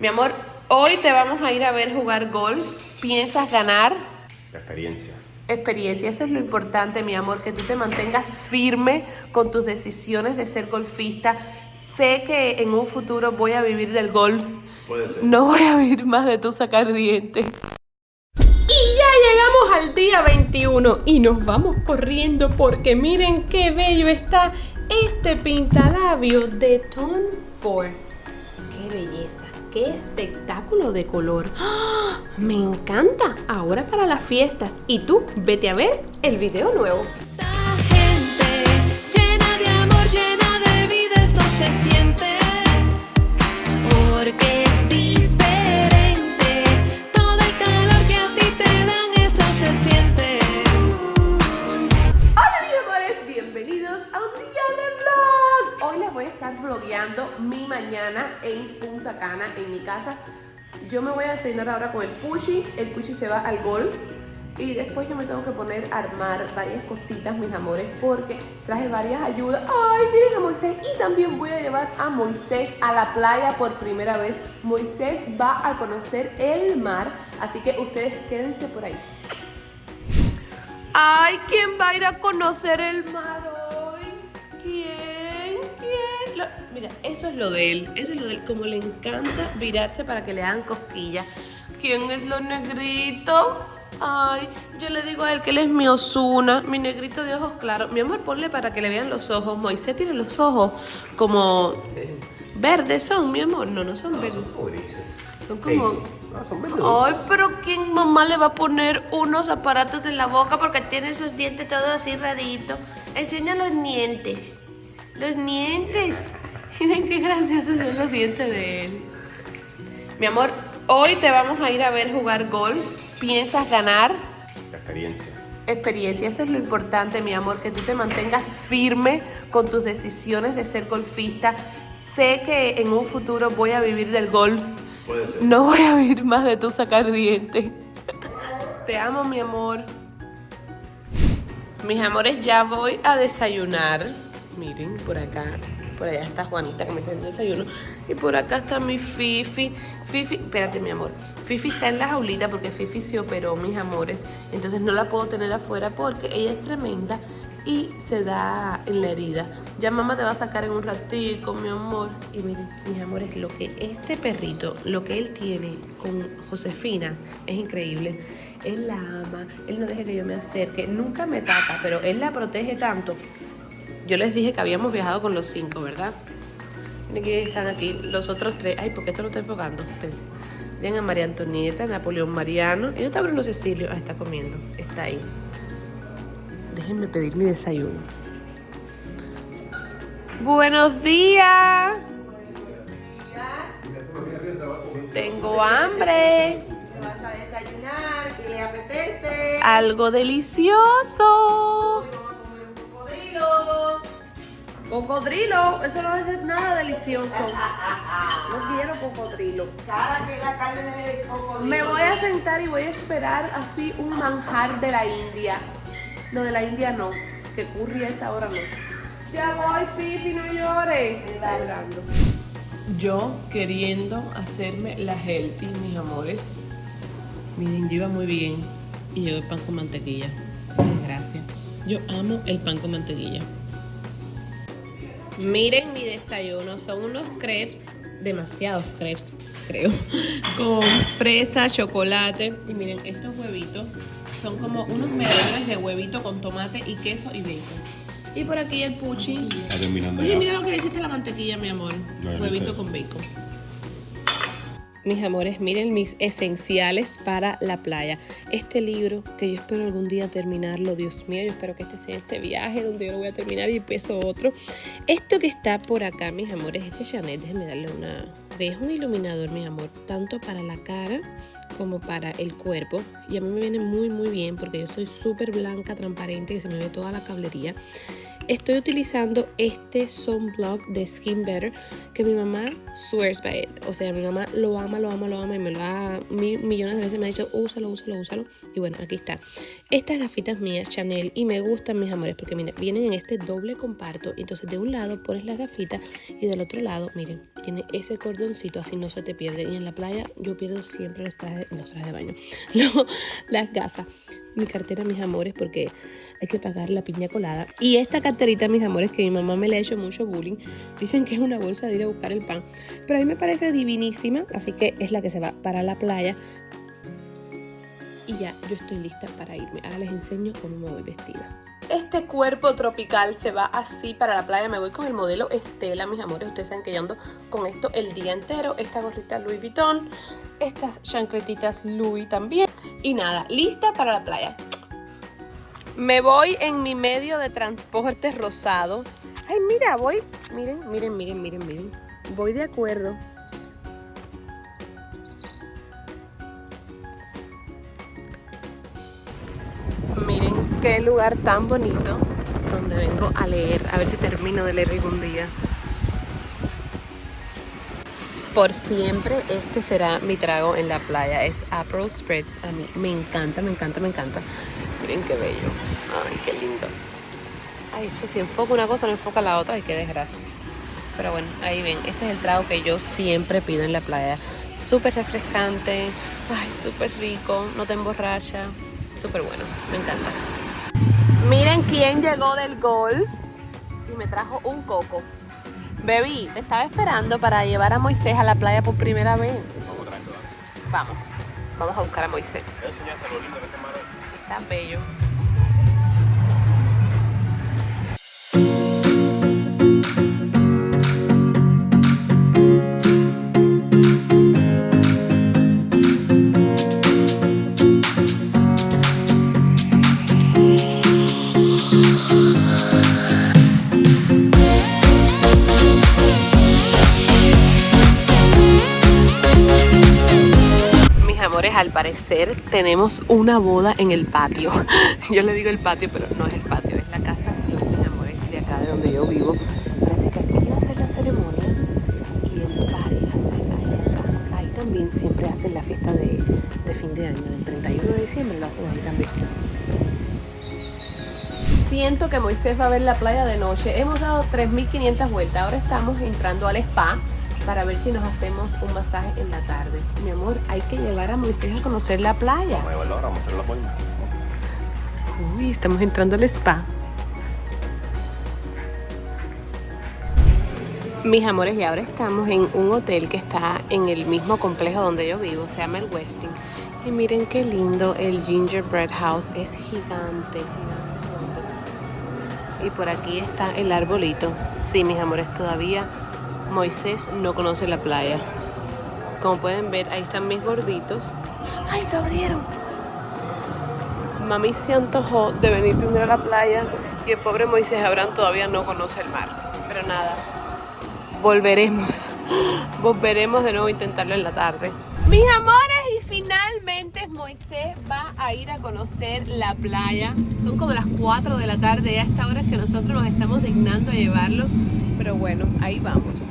Mi amor, hoy te vamos a ir a ver jugar golf. ¿Piensas ganar? Experiencia. Experiencia, eso es lo importante, mi amor, que tú te mantengas firme con tus decisiones de ser golfista. Sé que en un futuro voy a vivir del golf. Puede ser. No voy a vivir más de tu sacar dientes. Y ya llegamos al día 21 y nos vamos corriendo porque miren qué bello está este pintalabio de Tom Ford. ¡Qué belleza! ¡Qué espectáculo de color! ¡Ah! ¡Me encanta! Ahora para las fiestas. Y tú, vete a ver el video nuevo. En mi casa. Yo me voy a cenar ahora con el Pushi. El Pushi se va al golf. Y después yo me tengo que poner a armar varias cositas, mis amores, porque traje varias ayudas. Ay, miren a Moisés. Y también voy a llevar a Moisés a la playa por primera vez. Moisés va a conocer el mar, así que ustedes quédense por ahí. Ay, ¿quién va a ir a conocer el mar mira, eso es lo de él. Eso es lo de él. Como le encanta virarse para que le hagan cosquillas. ¿Quién es lo negrito? Ay, yo le digo a él que él es mi Osuna, mi negrito de ojos claros. Mi amor, ponle para que le vean los ojos. Moisés tiene los ojos como verdes son, mi amor. No, no son verdes. Son como... Hazy. No, son verdes. Ay, pero ¿quién mamá le va a poner unos aparatos en la boca porque tiene esos dientes todos así raritos? Enseña los dientes. Los dientes. Miren qué graciosos son los dientes de él. Mi amor, hoy te vamos a ir a ver jugar golf. ¿Piensas ganar? Experiencia. Experiencia, eso es lo importante, mi amor, que tú te mantengas firme con tus decisiones de ser golfista. Sé que en un futuro voy a vivir del golf. Puede ser. No voy a vivir más de tu sacar dientes. Te amo, mi amor. Mis amores, ya voy a desayunar. Miren, por acá. Por allá está Juanita que me está dando el desayuno. Y por acá está mi Fifi. Fifi, espérate, mi amor. Fifi está en la jaulita porque Fifi se operó, mis amores. Entonces no la puedo tener afuera porque ella es tremenda y se da en la herida. Ya mamá te va a sacar en un ratico, mi amor. Y miren, mis amores, lo que este perrito, lo que él tiene con Josefina es increíble. Él la ama, él no deja que yo me acerque, nunca me taca, pero él la protege tanto. Yo les dije que habíamos viajado con los cinco, ¿verdad? Miren que están aquí los otros tres. Ay, ¿por qué esto no está enfocando? Espérense. Miren a María Antonieta, Napoleón Mariano. Y no está Bruno Cecilio. Ah, está comiendo. Está ahí. Déjenme pedir mi desayuno. Buenos días. Tengo hambre. ¿Qué vas a desayunar? ¿Qué le apetece? Algo delicioso. Cocodrilo. Eso no es nada delicioso. No quiero cocodrilo. Cara que la carne de cocodrilo. Me voy a sentar y voy a esperar así un manjar de la India. No, de la India no. Que curry a esta hora no. Ya voy, Fifi, no llores. Está llorando. Yo queriendo hacerme la healthy, mis amores. Miren, yo iba muy bien. Y llegó el pan con mantequilla. Gracias. Yo amo el pan con mantequilla. Miren mi desayuno. Son unos crepes, demasiados crepes, creo. Con fresa, chocolate. Y miren, estos huevitos son como unos medallones de huevito con tomate y queso y bacon. Y por aquí el puchi. Está terminando Oye, ya. mira lo que hiciste la mantequilla, mi amor. No, no Huevito sé. con bacon. Mis amores, miren mis esenciales para la playa. Este libro, que yo espero algún día terminarlo, Dios mío, yo espero que este sea este viaje donde yo lo voy a terminar y empiezo otro. Esto que está por acá, mis amores, este Chanel, déjenme darle una... Es un iluminador, mi amor, tanto para la cara como para el cuerpo. Y a mí me viene muy, muy bien porque yo soy súper blanca, transparente, que se me ve toda la cablería. Estoy utilizando este sunblock de Skin Better que mi mamá swears by it. O sea, mi mamá lo ama, lo ama, lo ama y me lo ha mi- millones de veces me ha dicho úsalo, úsalo, úsalo. Y bueno, aquí está. Estas gafitas mías Chanel y me gustan mis amores porque miren, vienen en este doble comparto. Entonces de un lado pones las gafitas y del otro lado, miren, tiene ese cordoncito así no se te pierde. Y en la playa yo pierdo siempre los trajes, los trajes de baño, las gafas. Mi cartera, mis amores, porque hay que pagar la piña colada. Y esta carterita, mis amores, que mi mamá me le ha hecho mucho bullying. Dicen que es una bolsa de ir a buscar el pan. Pero a mí me parece divinísima, así que es la que se va para la playa. Y ya, yo estoy lista para irme. Ahora les enseño cómo me voy vestida. Este cuerpo tropical se va así para la playa. Me voy con el modelo Estela, mis amores. Ustedes saben que yo ando con esto el día entero. Esta gorrita Louis Vuitton. Estas chancletitas Louis también. Y nada, lista para la playa. Me voy en mi medio de transporte rosado. Ay, mira, voy. Miren, miren, miren, miren, miren. Voy de acuerdo. Miren qué lugar tan bonito donde vengo a leer. A ver si termino de leer algún día. Por siempre este será mi trago en la playa. Es April Spritz. A mí me encanta, me encanta, me encanta. Miren qué bello. Ay, qué lindo. Ay, esto si enfoca una cosa no enfoca la otra. Ay, qué desgracia. Pero bueno, ahí ven. Ese es el trago que yo siempre pido en la playa. Súper refrescante. Ay, súper rico. No te emborracha. Súper bueno. Me encanta. Miren quién llegó del golf y me trajo un coco. Baby, te estaba esperando para llevar a Moisés a la playa por primera vez. Vamos, vamos a buscar a Moisés. Está bello. Amores, al parecer tenemos una boda en el patio. Yo le digo el patio, pero no es el patio, es la casa de los mis amores de acá de donde yo vivo. Parece que aquí va a ser la ceremonia y el party va a ser ahí también siempre hacen la fiesta de, fin de año, del 31 de diciembre lo hacen ahí también. Siento que Moisés va a ver la playa de noche. Hemos dado 3.500 vueltas. Ahora estamos entrando al spa para ver si nos hacemos un masaje en la tarde. Mi amor, hay que llevar a Moisés a conocer la playa. Vamos a llevarlo ahora, vamos a hacer la forma. Uy, estamos entrando al spa. Mis amores, y ahora estamos en un hotel que está en el mismo complejo donde yo vivo, se llama el Westin. Y miren qué lindo, el Gingerbread House es gigante. Y por aquí está el arbolito. Sí, mis amores, todavía Moisés no conoce la playa. Como pueden ver, ahí están mis gorditos. ¡Ay, lo abrieron! Mami se antojó de venir primero a la playa y el pobre Moisés Abraham todavía no conoce el mar. Pero nada, volveremos. Volveremos de nuevo a intentarlo en la tarde. Mis amores, y finalmente Moisés va a ir a conocer la playa. Son como las 4 de la tarde y a esta hora es que nosotros nos estamos dignando a llevarlo. Pero bueno, ahí vamos.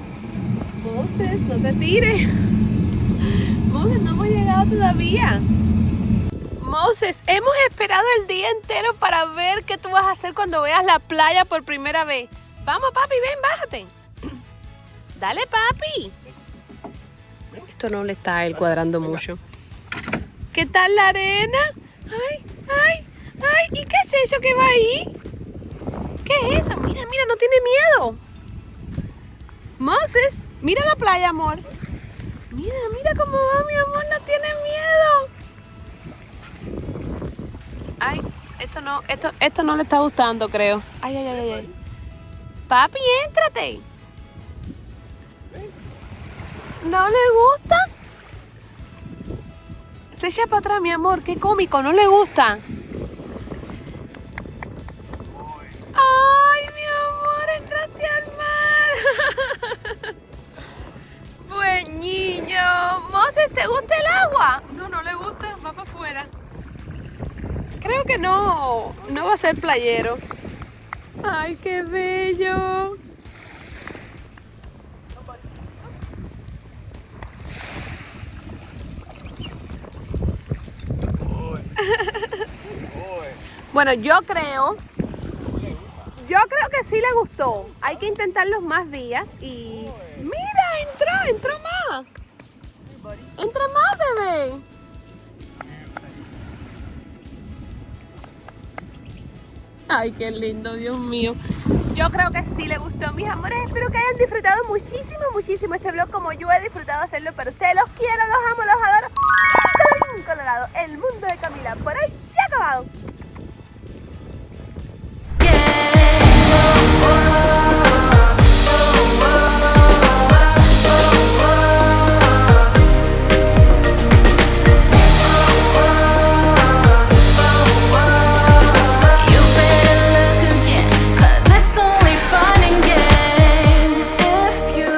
Moses, no te tires. Moses, no hemos llegado todavía. Moses, hemos esperado el día entero para ver qué tú vas a hacer cuando veas la playa por primera vez. Vamos, papi, ven, bájate. Dale, papi. Esto no le está a él cuadrando mucho. ¿Qué tal la arena? Ay, ay, ay. ¿Y qué es eso que va ahí? ¿Qué es eso? Mira, mira, no tiene miedo. Moses, mira la playa, amor. Mira, mira cómo va, mi amor, no tiene miedo. Ay, esto no, esto, esto no le está gustando, creo. Ay, ay, ay, ay, ay. Papi, éntrate. ¿No le gusta? Se echa para atrás, mi amor. Qué cómico, ¿no le gusta? Va a ser playero. Ay, qué bello. Bueno, yo creo. Yo creo que sí le gustó. Hay que intentarlos más días y. ¡Mira! ¡Entró! ¡Entró más! ¡Entra más, bebé! Ay, qué lindo, Dios mío. Yo creo que sí le gustó, mis amores. Espero que hayan disfrutado muchísimo, muchísimo este vlog como yo he disfrutado hacerlo para ustedes. Los quiero, los amo, los adoro. Colorado, el mundo de Camila. Por ahí se ha acabado.